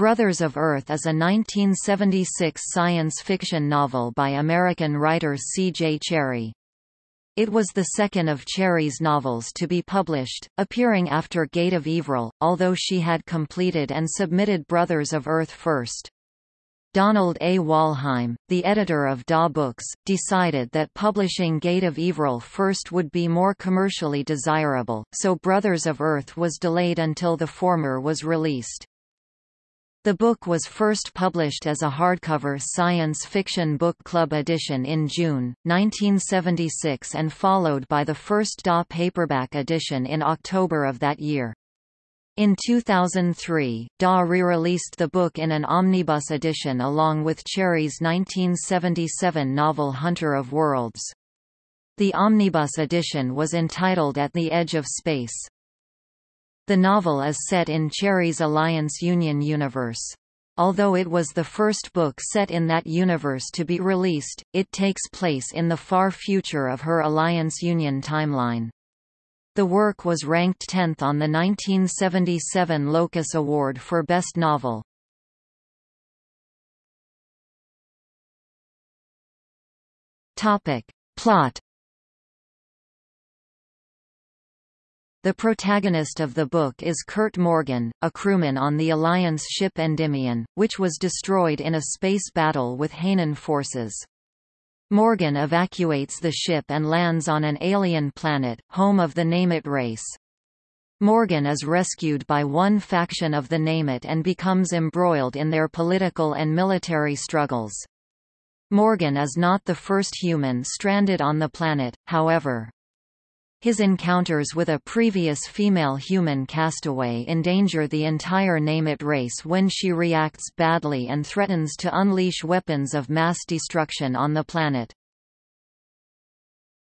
Brothers of Earth is a 1976 science fiction novel by American writer C. J. Cherryh. It was the second of Cherryh's novels to be published, appearing after Gate of Ivrel, although she had completed and submitted Brothers of Earth first. Donald A. Wollheim, the editor of DAW Books, decided that publishing Gate of Ivrel first would be more commercially desirable, so Brothers of Earth was delayed until the former was released. The book was first published as a hardcover science fiction book club edition in June, 1976 and followed by the first DAW paperback edition in October of that year. In 2003, DAW re-released the book in an omnibus edition along with Cherryh's 1977 novel Hunter of Worlds. The omnibus edition was entitled At the Edge of Space. The novel is set in Cherryh's Alliance Union universe. Although it was the first book set in that universe to be released, it takes place in the far future of her Alliance Union timeline. The work was ranked 10th on the 1977 Locus Award for Best Novel. Topic. Plot The protagonist of the book is Kurt Morgan, a crewman on the Alliance ship Endymion, which was destroyed in a space battle with Hanan forces. Morgan evacuates the ship and lands on an alien planet, home of the Nemet race. Morgan is rescued by one faction of the Nemet and becomes embroiled in their political and military struggles. Morgan is not the first human stranded on the planet, however. His encounters with a previous female human castaway endanger the entire Nemet race when she reacts badly and threatens to unleash weapons of mass destruction on the planet.